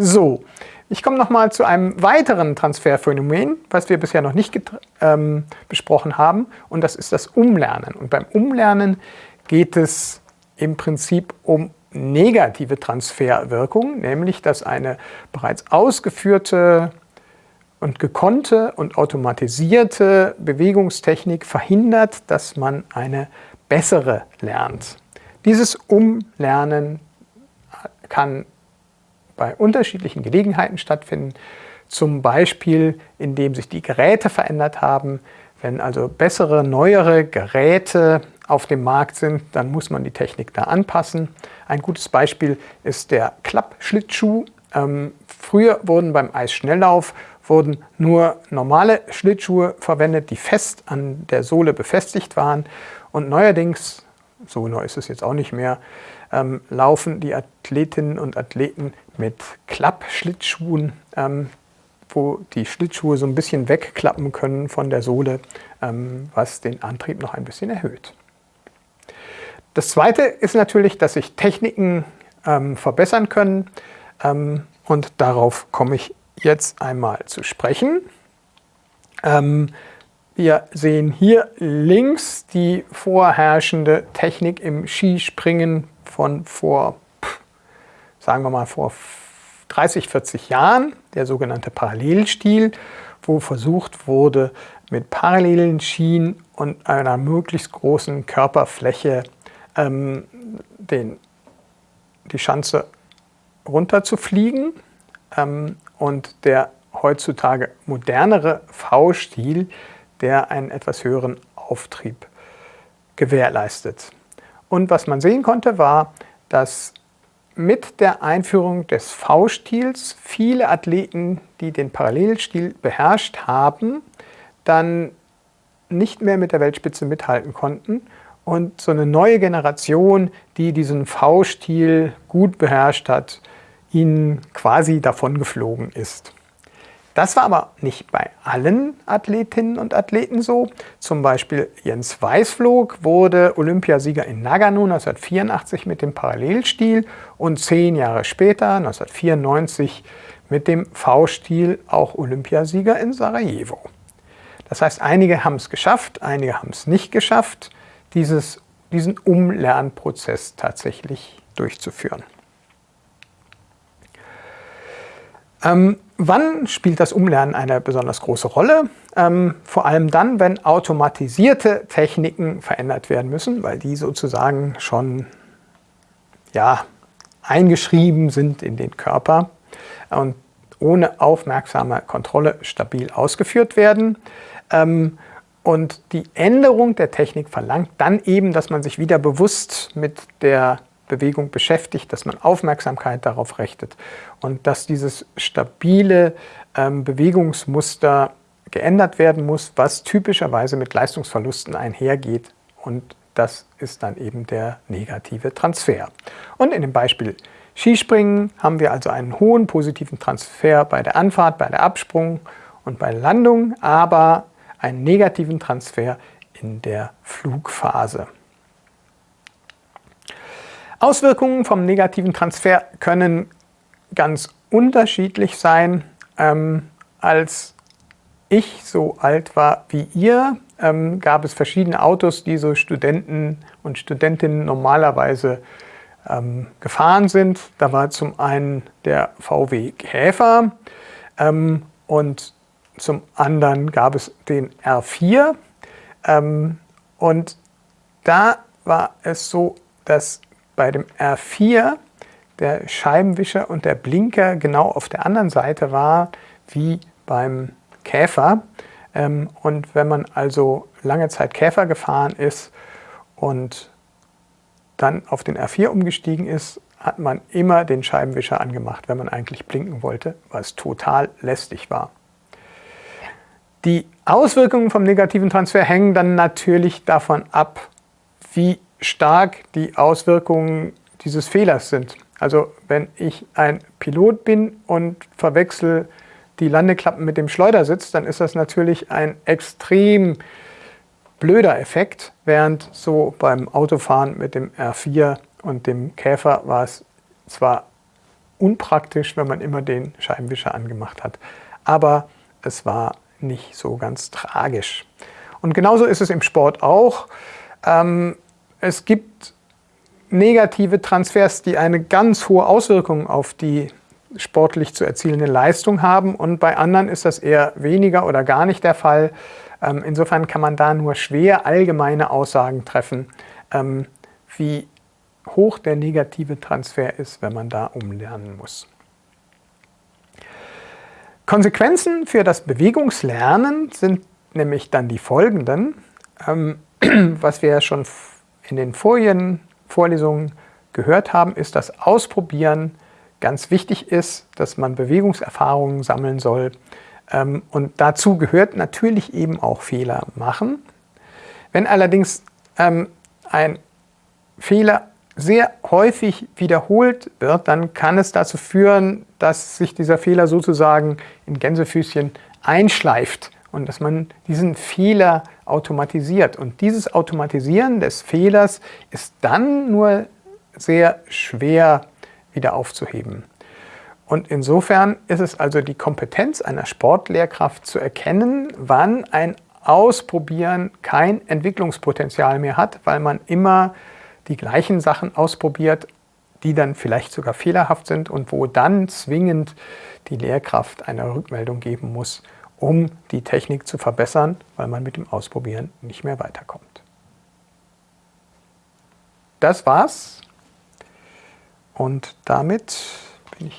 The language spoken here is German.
So, ich komme nochmal zu einem weiteren Transferphänomen, was wir bisher noch nicht ähm, besprochen haben, und das ist das Umlernen. Und beim Umlernen geht es im Prinzip um negative Transferwirkung, nämlich dass eine bereits ausgeführte und gekonnte und automatisierte Bewegungstechnik verhindert, dass man eine bessere lernt. Dieses Umlernen kann bei unterschiedlichen Gelegenheiten stattfinden, zum Beispiel indem sich die Geräte verändert haben. Wenn also bessere, neuere Geräte auf dem Markt sind, dann muss man die Technik da anpassen. Ein gutes Beispiel ist der Klappschlittschuh. Ähm, früher wurden beim Eisschnelllauf wurden nur normale Schlittschuhe verwendet, die fest an der Sohle befestigt waren. Und neuerdings, so neu ist es jetzt auch nicht mehr, ähm, laufen die Athletinnen und Athleten mit Klappschlittschuhen, ähm, wo die Schlittschuhe so ein bisschen wegklappen können von der Sohle, ähm, was den Antrieb noch ein bisschen erhöht. Das zweite ist natürlich, dass sich Techniken ähm, verbessern können ähm, und darauf komme ich jetzt einmal zu sprechen. Ähm, wir sehen hier links die vorherrschende Technik im Skispringen von vor, sagen wir mal, vor 30, 40 Jahren, der sogenannte Parallelstil, wo versucht wurde, mit parallelen Skien und einer möglichst großen Körperfläche ähm, den, die Schanze runterzufliegen ähm, und der heutzutage modernere V-Stil, der einen etwas höheren Auftrieb gewährleistet. Und was man sehen konnte, war, dass mit der Einführung des V-Stils viele Athleten, die den Parallelstil beherrscht haben, dann nicht mehr mit der Weltspitze mithalten konnten und so eine neue Generation, die diesen V-Stil gut beherrscht hat, ihnen quasi davon geflogen ist. Das war aber nicht bei allen Athletinnen und Athleten so. Zum Beispiel Jens Weißflog wurde Olympiasieger in Nagano 1984 mit dem Parallelstil und zehn Jahre später, 1994, mit dem V-Stil auch Olympiasieger in Sarajevo. Das heißt, einige haben es geschafft, einige haben es nicht geschafft, dieses, diesen Umlernprozess tatsächlich durchzuführen. Ähm, wann spielt das Umlernen eine besonders große Rolle? Ähm, vor allem dann, wenn automatisierte Techniken verändert werden müssen, weil die sozusagen schon ja, eingeschrieben sind in den Körper und ohne aufmerksame Kontrolle stabil ausgeführt werden. Ähm, und die Änderung der Technik verlangt dann eben, dass man sich wieder bewusst mit der Bewegung beschäftigt, dass man Aufmerksamkeit darauf richtet und dass dieses stabile ähm, Bewegungsmuster geändert werden muss, was typischerweise mit Leistungsverlusten einhergeht und das ist dann eben der negative Transfer. Und in dem Beispiel Skispringen haben wir also einen hohen positiven Transfer bei der Anfahrt, bei der Absprung und bei der Landung, aber einen negativen Transfer in der Flugphase. Auswirkungen vom negativen Transfer können ganz unterschiedlich sein. Ähm, als ich so alt war wie ihr, ähm, gab es verschiedene Autos, die so Studenten und Studentinnen normalerweise ähm, gefahren sind. Da war zum einen der VW Käfer ähm, und zum anderen gab es den R4. Ähm, und da war es so, dass bei dem R4 der Scheibenwischer und der Blinker genau auf der anderen Seite war wie beim Käfer. Ähm, und wenn man also lange Zeit Käfer gefahren ist und dann auf den R4 umgestiegen ist, hat man immer den Scheibenwischer angemacht, wenn man eigentlich blinken wollte, was total lästig war. Die Auswirkungen vom negativen Transfer hängen dann natürlich davon ab, wie stark die Auswirkungen dieses Fehlers sind. Also wenn ich ein Pilot bin und verwechsel die Landeklappen mit dem Schleudersitz, dann ist das natürlich ein extrem blöder Effekt, während so beim Autofahren mit dem R4 und dem Käfer war es zwar unpraktisch, wenn man immer den Scheibenwischer angemacht hat. Aber es war nicht so ganz tragisch. Und genauso ist es im Sport auch. Ähm, es gibt negative Transfers, die eine ganz hohe Auswirkung auf die sportlich zu erzielende Leistung haben und bei anderen ist das eher weniger oder gar nicht der Fall. Ähm, insofern kann man da nur schwer allgemeine Aussagen treffen, ähm, wie hoch der negative Transfer ist, wenn man da umlernen muss. Konsequenzen für das Bewegungslernen sind nämlich dann die folgenden, ähm, was wir ja schon in den vorigen Vorlesungen gehört haben, ist, dass Ausprobieren ganz wichtig ist, dass man Bewegungserfahrungen sammeln soll. Ähm, und dazu gehört natürlich eben auch Fehler machen. Wenn allerdings ähm, ein Fehler sehr häufig wiederholt wird, dann kann es dazu führen, dass sich dieser Fehler sozusagen in Gänsefüßchen einschleift und dass man diesen Fehler automatisiert. Und dieses Automatisieren des Fehlers ist dann nur sehr schwer wieder aufzuheben. Und insofern ist es also die Kompetenz einer Sportlehrkraft zu erkennen, wann ein Ausprobieren kein Entwicklungspotenzial mehr hat, weil man immer die gleichen Sachen ausprobiert, die dann vielleicht sogar fehlerhaft sind und wo dann zwingend die Lehrkraft eine Rückmeldung geben muss, um die Technik zu verbessern, weil man mit dem Ausprobieren nicht mehr weiterkommt. Das war's und damit bin ich